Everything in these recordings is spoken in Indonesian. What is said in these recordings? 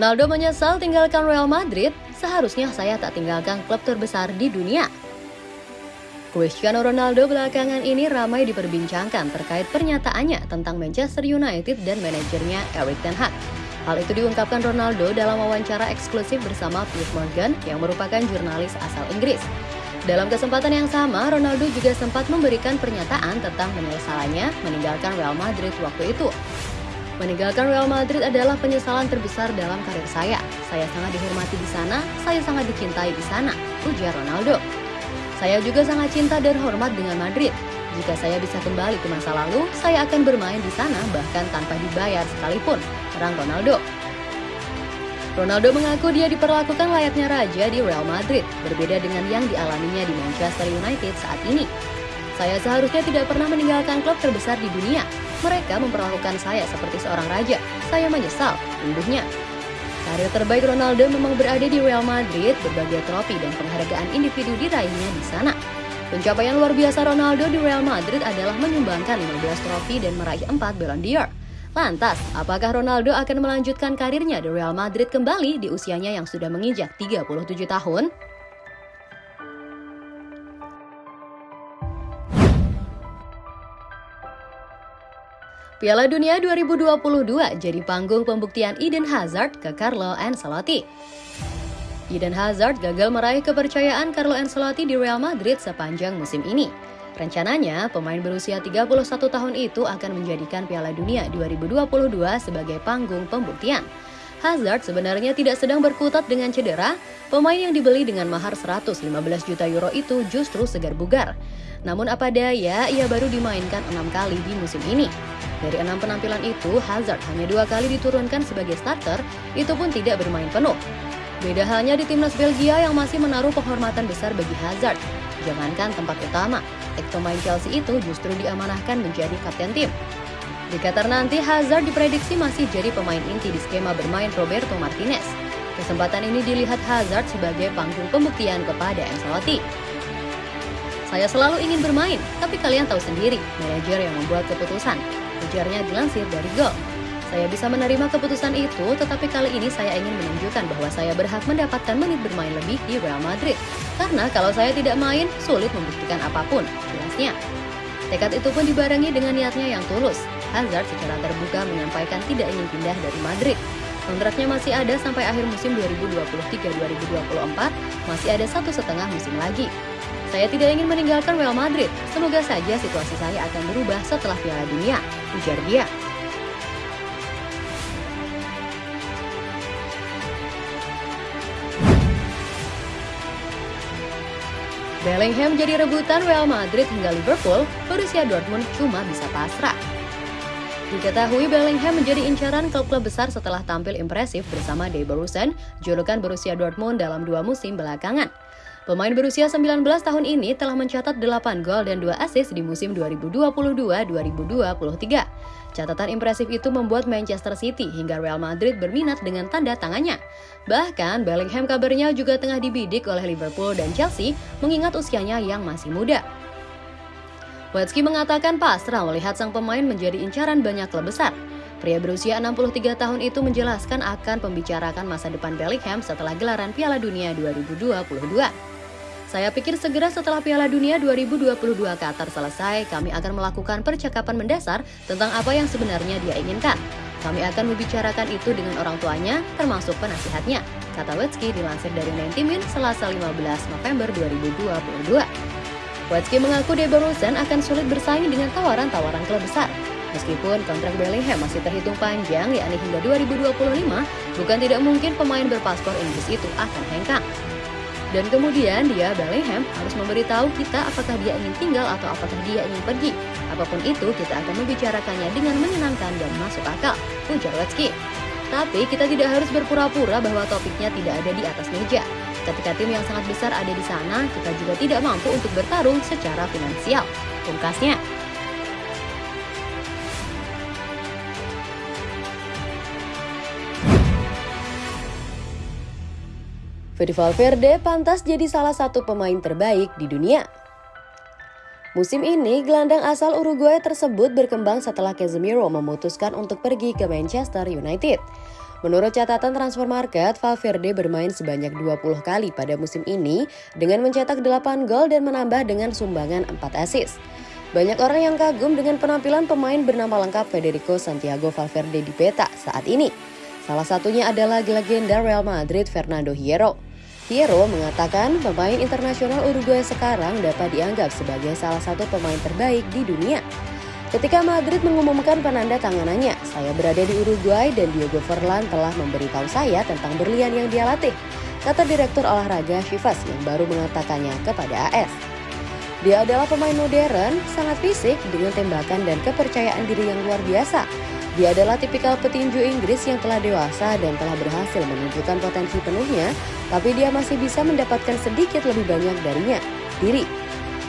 Ronaldo menyesal tinggalkan Real Madrid, seharusnya saya tak tinggalkan klub terbesar di dunia. Cristiano Ronaldo belakangan ini ramai diperbincangkan terkait pernyataannya tentang Manchester United dan manajernya Erik Ten Hag. Hal itu diungkapkan Ronaldo dalam wawancara eksklusif bersama Piers Morgan yang merupakan jurnalis asal Inggris. Dalam kesempatan yang sama, Ronaldo juga sempat memberikan pernyataan tentang penyesalannya meninggalkan Real Madrid waktu itu. Meninggalkan Real Madrid adalah penyesalan terbesar dalam karir saya. Saya sangat dihormati di sana, saya sangat dicintai di sana, ujar Ronaldo. Saya juga sangat cinta dan hormat dengan Madrid. Jika saya bisa kembali ke masa lalu, saya akan bermain di sana bahkan tanpa dibayar sekalipun, terang Ronaldo. Ronaldo mengaku dia diperlakukan layaknya raja di Real Madrid, berbeda dengan yang dialaminya di Manchester United saat ini. Saya seharusnya tidak pernah meninggalkan klub terbesar di dunia, mereka memperlakukan saya seperti seorang raja. Saya menyesal, unduhnya. Karir terbaik Ronaldo memang berada di Real Madrid, berbagai trofi dan penghargaan individu diraihnya di sana. Pencapaian luar biasa Ronaldo di Real Madrid adalah menyumbangkan 15 trofi dan meraih 4 Ballon d'Or. Lantas, apakah Ronaldo akan melanjutkan karirnya di Real Madrid kembali di usianya yang sudah menginjak 37 tahun? Piala Dunia 2022 jadi panggung pembuktian Eden Hazard ke Carlo Ancelotti. Eden Hazard gagal meraih kepercayaan Carlo Ancelotti di Real Madrid sepanjang musim ini. Rencananya, pemain berusia 31 tahun itu akan menjadikan Piala Dunia 2022 sebagai panggung pembuktian. Hazard sebenarnya tidak sedang berkutat dengan cedera, pemain yang dibeli dengan mahar 115 juta euro itu justru segar bugar. Namun apa daya, ia baru dimainkan enam kali di musim ini. Dari enam penampilan itu, Hazard hanya dua kali diturunkan sebagai starter, itu pun tidak bermain penuh. Beda halnya di timnas Belgia yang masih menaruh penghormatan besar bagi Hazard. Jangankan tempat utama, ex pemain Chelsea itu justru diamanahkan menjadi kapten tim. Di Qatar nanti, Hazard diprediksi masih jadi pemain inti di skema bermain Roberto Martinez. Kesempatan ini dilihat Hazard sebagai panggung pembuktian kepada Ancelotti. Saya selalu ingin bermain, tapi kalian tahu sendiri, manajer yang membuat keputusan. Ujarnya dilansir dari Gol. Saya bisa menerima keputusan itu, tetapi kali ini saya ingin menunjukkan bahwa saya berhak mendapatkan menit bermain lebih di Real Madrid. Karena kalau saya tidak main, sulit membuktikan apa pun, jelasnya. Tekad itu pun dibarengi dengan niatnya yang tulus. Hazard secara terbuka menyampaikan tidak ingin pindah dari Madrid. Kontraknya masih ada sampai akhir musim 2023-2024, masih ada satu setengah musim lagi. Saya tidak ingin meninggalkan Real Madrid. Semoga saja situasi saya akan berubah setelah Piala Dunia, ujar dia. Bellingham jadi rebutan Real Madrid hingga Liverpool, Borussia Dortmund cuma bisa pasrah. Diketahui Bellingham menjadi incaran klub-klub besar setelah tampil impresif bersama De Borussen, julukan Borussia Dortmund dalam dua musim belakangan. Pemain berusia 19 tahun ini telah mencatat 8 gol dan 2 assist di musim 2022-2023. Catatan impresif itu membuat Manchester City hingga Real Madrid berminat dengan tanda tangannya. Bahkan Bellingham kabarnya juga tengah dibidik oleh Liverpool dan Chelsea mengingat usianya yang masih muda. Watzke mengatakan pasrah melihat sang pemain menjadi incaran banyak klub besar. Pria berusia 63 tahun itu menjelaskan akan pembicarakan masa depan Bellingham setelah gelaran Piala Dunia 2022. Saya pikir segera setelah Piala Dunia 2022 Qatar selesai, kami akan melakukan percakapan mendasar tentang apa yang sebenarnya dia inginkan. Kami akan membicarakan itu dengan orang tuanya, termasuk penasihatnya, kata Wetsky dilansir dari 90 Min Selasa 15 November 2022. Wetsky mengaku De Borussen akan sulit bersaing dengan tawaran-tawaran klub besar. Meskipun kontrak Bellingham masih terhitung panjang, yakni hingga 2025, bukan tidak mungkin pemain berpaspor Inggris itu akan hengkang. Dan kemudian dia, Bellingham, harus memberitahu kita apakah dia ingin tinggal atau apakah dia ingin pergi. Apa pun itu, kita akan membicarakannya dengan menyenangkan dan masuk akal, ujar Watsky. Tapi kita tidak harus berpura-pura bahwa topiknya tidak ada di atas meja. Ketika tim yang sangat besar ada di sana, kita juga tidak mampu untuk bertarung secara finansial. Pungkasnya, Fede Valverde pantas jadi salah satu pemain terbaik di dunia. Musim ini, gelandang asal Uruguay tersebut berkembang setelah Casemiro memutuskan untuk pergi ke Manchester United. Menurut catatan transfer market, Valverde bermain sebanyak 20 kali pada musim ini dengan mencetak 8 gol dan menambah dengan sumbangan 4 assist. Banyak orang yang kagum dengan penampilan pemain bernama lengkap Federico Santiago Valverde di peta saat ini. Salah satunya adalah legenda Real Madrid Fernando Hierro. Hierro mengatakan pemain internasional Uruguay sekarang dapat dianggap sebagai salah satu pemain terbaik di dunia. Ketika Madrid mengumumkan penanda tanganannya, saya berada di Uruguay dan Diego Forlan telah memberitahu saya tentang berlian yang dia latih, kata Direktur Olahraga Chivas yang baru mengatakannya kepada AS. Dia adalah pemain modern, sangat fisik dengan tembakan dan kepercayaan diri yang luar biasa. Dia adalah tipikal petinju Inggris yang telah dewasa dan telah berhasil menunjukkan potensi penuhnya, tapi dia masih bisa mendapatkan sedikit lebih banyak darinya, diri.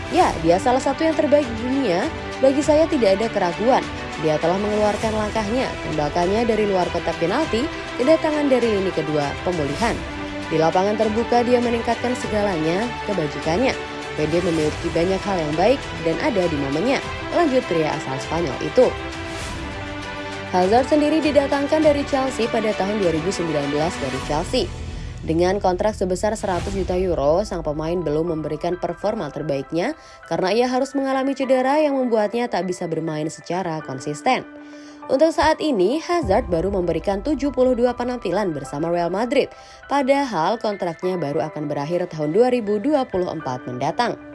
Ya, dia salah satu yang terbaik di dunia, bagi saya tidak ada keraguan. Dia telah mengeluarkan langkahnya, tembakannya dari luar kotak penalti, kedatangan dari lini kedua, pemulihan. Di lapangan terbuka dia meningkatkan segalanya, kebajikannya. PD memiliki banyak hal yang baik dan ada di momennya, lanjut pria asal Spanyol itu. Hazard sendiri didatangkan dari Chelsea pada tahun 2019 dari Chelsea. Dengan kontrak sebesar 100 juta euro, sang pemain belum memberikan performa terbaiknya karena ia harus mengalami cedera yang membuatnya tak bisa bermain secara konsisten. Untuk saat ini, Hazard baru memberikan 72 penampilan bersama Real Madrid, padahal kontraknya baru akan berakhir tahun 2024 mendatang.